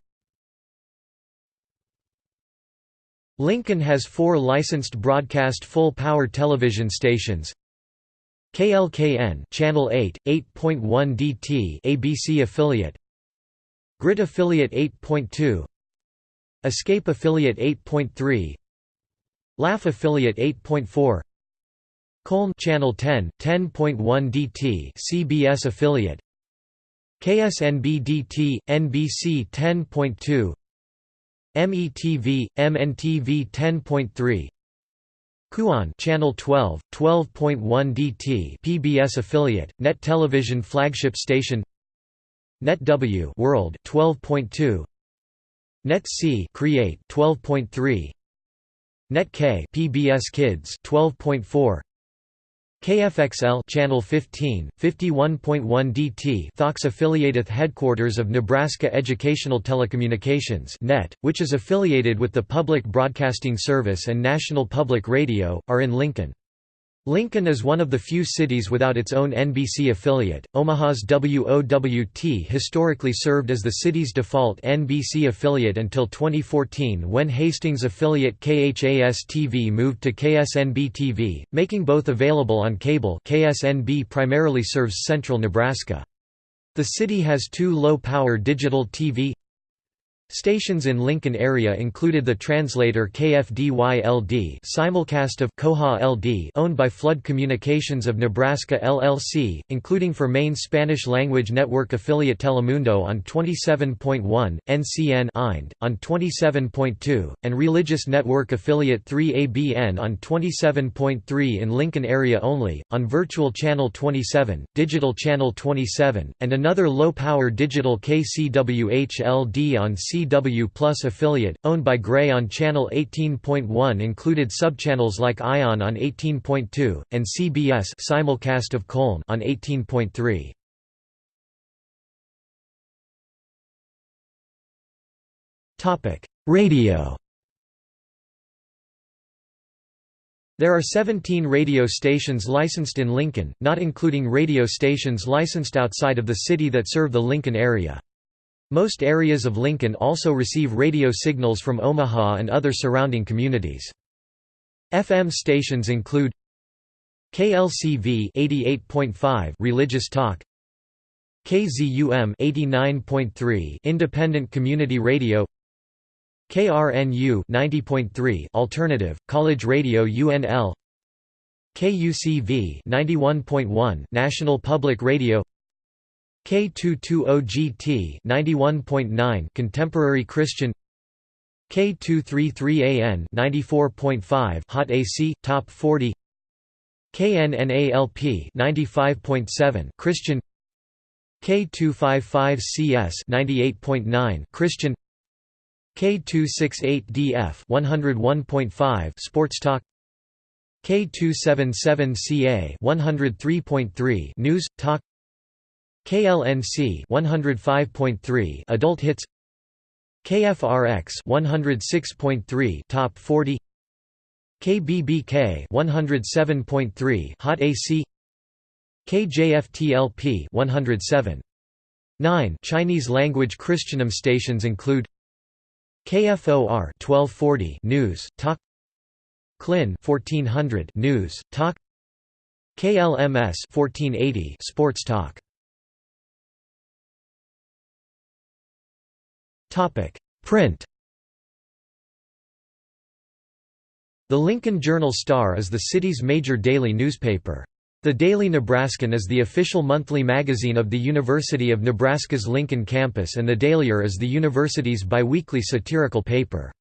Lincoln has four licensed broadcast full-power television stations. KLKN Channel 8, 8.1 DT ABC affiliate. Grit affiliate 8.2 Escape affiliate 8.3 Laugh affiliate 8.4 Koln Channel 10, 10.1 DT CBS affiliate. KSNB DT, NBC 10.2 METV, MNTV 10.3 KUON Channel 12, 12.1 DT PBS affiliate, Net Television flagship station Net W World 12.2 Net C Create 12.3 Net K PBS Kids 12.4 KFXL Channel 15, 51.1 DT Fox affiliated headquarters of Nebraska Educational Telecommunications (NET), which is affiliated with the Public Broadcasting Service and National Public Radio, are in Lincoln. Lincoln is one of the few cities without its own NBC affiliate. Omaha's WOWT historically served as the city's default NBC affiliate until 2014 when Hastings affiliate KHAS-TV moved to KSNB-TV, making both available on cable KSNB primarily serves central Nebraska. The city has two low-power digital TV Stations in Lincoln area included the translator KFDY-LD simulcast of Koha LD owned by Flood Communications of Nebraska LLC, including for main Spanish-language network affiliate Telemundo on 27.1, NCN IND, on 27.2, and religious network affiliate 3ABN on 27.3 in Lincoln area only, on Virtual Channel 27, Digital Channel 27, and another low-power digital KCWH-LD on C CW Plus affiliate, owned by Gray on Channel 18.1 included subchannels like ION on 18.2, and CBS simulcast of Koln on 18.3. Radio There are 17 radio stations licensed in Lincoln, not including radio stations licensed outside of the city that serve the Lincoln area. Most areas of Lincoln also receive radio signals from Omaha and other surrounding communities. FM stations include KLCV 88.5 Religious Talk KZUM 89.3 Independent Community Radio KRNU 90.3 Alternative College Radio UNL KUCV 91.1 National Public Radio K220GT 91.9 Contemporary Christian K233AN 94.5 Hot AC Top 40 KNNALP 95.7 Christian K255CS 98.9 Christian K268DF 101.5 Sports Talk K277CA 103.3 News Talk KLNC 105.3 Adult Hits KFRX 106.3 Top 40 KBBK 107.3 Hot AC KJFTLP 107 9 Chinese language Christianum stations include KFOR 1240 News Talk Klin 1400 News Talk KLMS 1480 Sports Talk Print The Lincoln Journal-Star is the city's major daily newspaper. The Daily Nebraskan is the official monthly magazine of the University of Nebraska's Lincoln campus and the Dailyer is the university's biweekly satirical paper.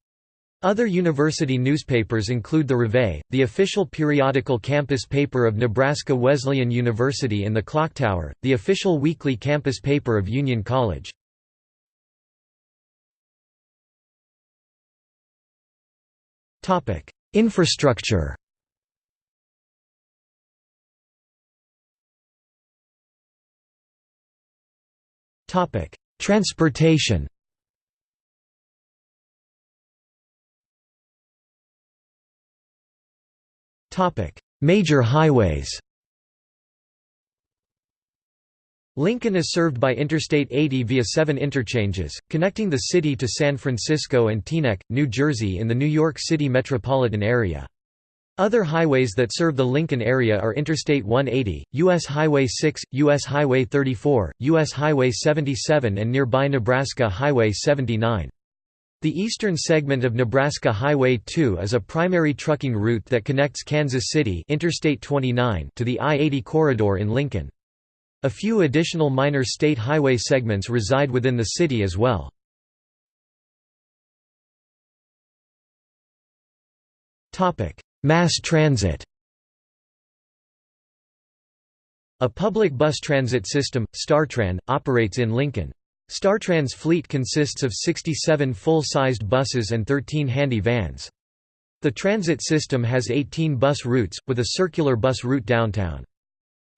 Other university newspapers include the Reveille, the official periodical campus paper of Nebraska Wesleyan University and the Clocktower, the official weekly campus paper of Union College. Infrastructure. Topic: Transportation. Topic: Major highways Lincoln is served by Interstate 80 via seven interchanges, connecting the city to San Francisco and Teaneck, New Jersey in the New York City metropolitan area. Other highways that serve the Lincoln area are Interstate 180, U.S. Highway 6, U.S. Highway 34, U.S. Highway 77 and nearby Nebraska Highway 79. The eastern segment of Nebraska Highway 2 is a primary trucking route that connects Kansas City Interstate 29 to the I-80 corridor in Lincoln. A few additional minor state highway segments reside within the city as well. Mass transit A public bus transit system, StarTran, operates in Lincoln. StarTran's fleet consists of 67 full-sized buses and 13 handy vans. The transit system has 18 bus routes, with a circular bus route downtown.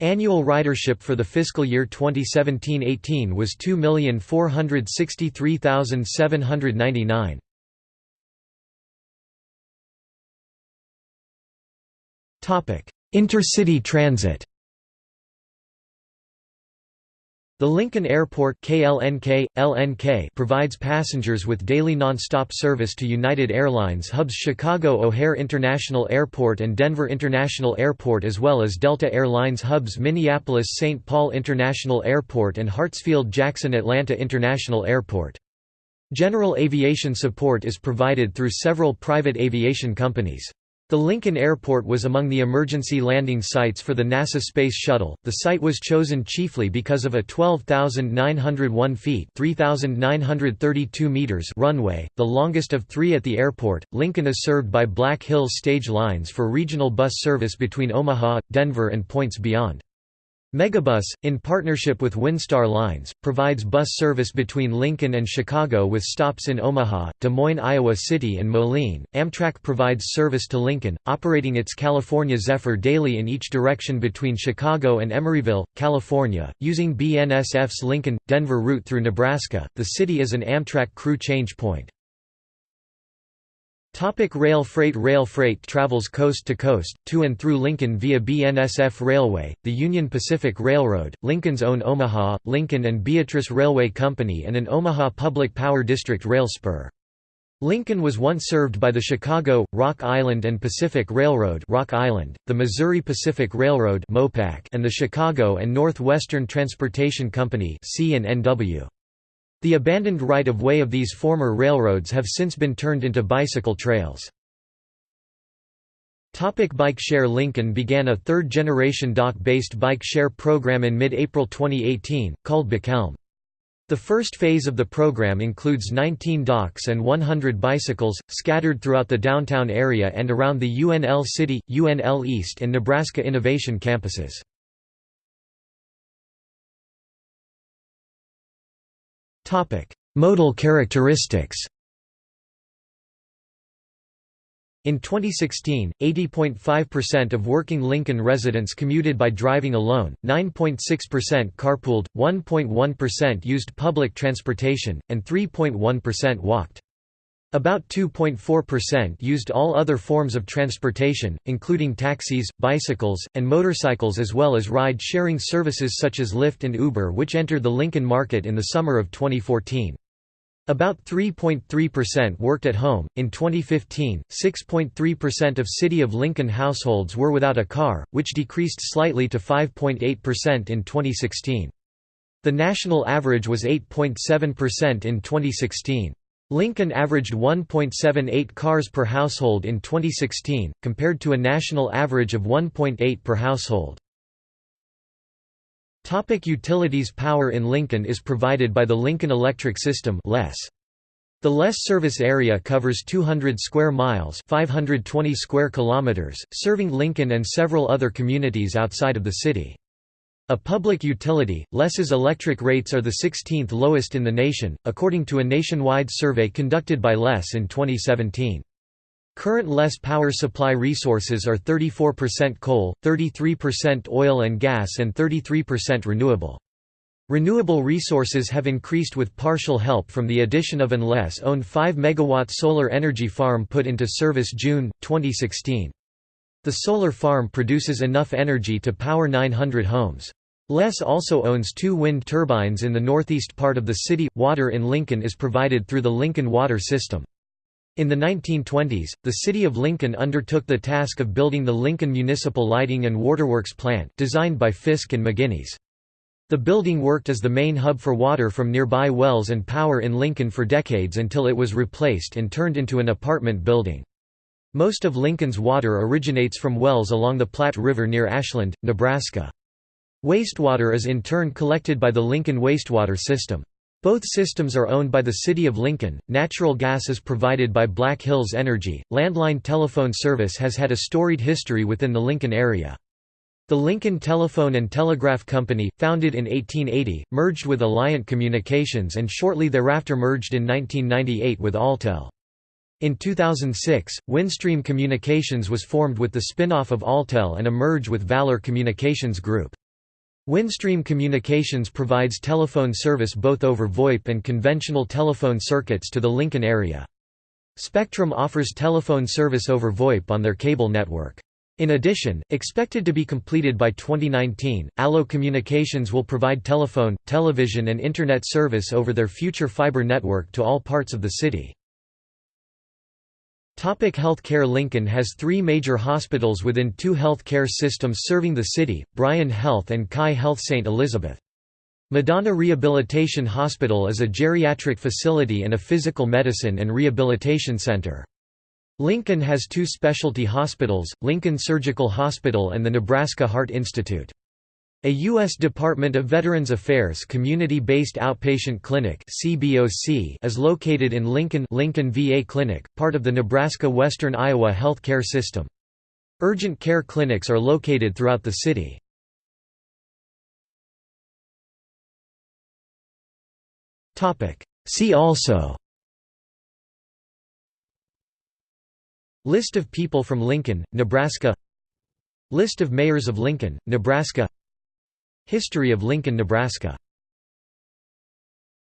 Annual ridership for the fiscal year 2017–18 was 2,463,799. Intercity transit The Lincoln Airport KLNK, LNK provides passengers with daily nonstop service to United Airlines hubs Chicago O'Hare International Airport and Denver International Airport as well as Delta Airlines hubs Minneapolis-St. Paul International Airport and Hartsfield-Jackson Atlanta International Airport. General aviation support is provided through several private aviation companies. The Lincoln Airport was among the emergency landing sites for the NASA Space Shuttle. The site was chosen chiefly because of a 12,901 feet (3,932 meters) runway, the longest of three at the airport. Lincoln is served by Black Hills stage lines for regional bus service between Omaha, Denver, and points beyond. Megabus, in partnership with Windstar Lines, provides bus service between Lincoln and Chicago with stops in Omaha, Des Moines, Iowa City and Moline. Amtrak provides service to Lincoln, operating its California Zephyr daily in each direction between Chicago and Emeryville, California, using BNSF's Lincoln-Denver route through Nebraska. The city is an Amtrak crew change point. Topic rail freight Rail freight travels coast to coast, to and through Lincoln via BNSF Railway, the Union Pacific Railroad, Lincoln's own Omaha, Lincoln and Beatrice Railway Company and an Omaha Public Power District rail spur. Lincoln was once served by the Chicago, Rock Island and Pacific Railroad Rock Island, the Missouri Pacific Railroad and the Chicago and Northwestern Transportation Company C&NW. The abandoned right-of-way of these former railroads have since been turned into bicycle trails. Topic bike share Lincoln began a third-generation dock-based bike share program in mid-April 2018, called BikeLNK. The first phase of the program includes 19 docks and 100 bicycles, scattered throughout the downtown area and around the UNL City, UNL East and Nebraska Innovation campuses. Modal characteristics In 2016, 80.5% of working Lincoln residents commuted by driving alone, 9.6% carpooled, 1.1% used public transportation, and 3.1% walked. About 2.4% used all other forms of transportation, including taxis, bicycles, and motorcycles as well as ride-sharing services such as Lyft and Uber which entered the Lincoln market in the summer of 2014. About 3.3% worked at home. In 2015, 6.3% of City of Lincoln households were without a car, which decreased slightly to 5.8% in 2016. The national average was 8.7% in 2016. Lincoln averaged 1.78 cars per household in 2016, compared to a national average of 1.8 per household. Topic utilities Power in Lincoln is provided by the Lincoln Electric System LES. The LES service area covers 200 square miles 520 square kilometers, serving Lincoln and several other communities outside of the city. A public utility, LES's electric rates are the 16th lowest in the nation, according to a nationwide survey conducted by LES in 2017. Current LES power supply resources are 34% coal, 33% oil and gas and 33% renewable. Renewable resources have increased with partial help from the addition of an LES-owned 5 MW solar energy farm put into service June, 2016. The solar farm produces enough energy to power 900 homes. LES also owns two wind turbines in the northeast part of the city. Water in Lincoln is provided through the Lincoln Water System. In the 1920s, the city of Lincoln undertook the task of building the Lincoln Municipal Lighting and Waterworks plant designed by Fiske and Meginnis. The building worked as the main hub for water from nearby wells and power in Lincoln for decades until it was replaced and turned into an apartment building. Most of Lincoln's water originates from wells along the Platte River near Ashland, Nebraska. Wastewater is in turn collected by the Lincoln wastewater system. Both systems are owned by the City of Lincoln. Natural gas is provided by Black Hills Energy. Landline telephone service has had a storied history within the Lincoln area. The Lincoln Telephone and Telegraph Company, founded in 1880, merged with Alliant Communications and shortly thereafter merged in 1998 with Alltel. In 2006, Windstream Communications was formed with the spin-off of Alltel and a merge with Valor Communications Group. Windstream Communications provides telephone service both over VoIP and conventional telephone circuits to the Lincoln area. Spectrum offers telephone service over VoIP on their cable network. In addition, expected to be completed by 2019, Allo Communications will provide telephone, television and Internet service over their future fiber network to all parts of the city. Topic healthcare Lincoln has three major hospitals within two health care systems serving the city, Bryan Health and CHI Health St. Elizabeth. Madonna Rehabilitation Hospital is a geriatric facility and a physical medicine and rehabilitation center. Lincoln has two specialty hospitals, Lincoln Surgical Hospital and the Nebraska Heart Institute. A U.S. Department of Veterans Affairs community-based outpatient clinic is located in Lincoln Lincoln VA Clinic, part of the Nebraska Western Iowa Health Care System. Urgent care clinics are located throughout the city. See also List of people from Lincoln, Nebraska List of mayors of Lincoln, Nebraska History of Lincoln, Nebraska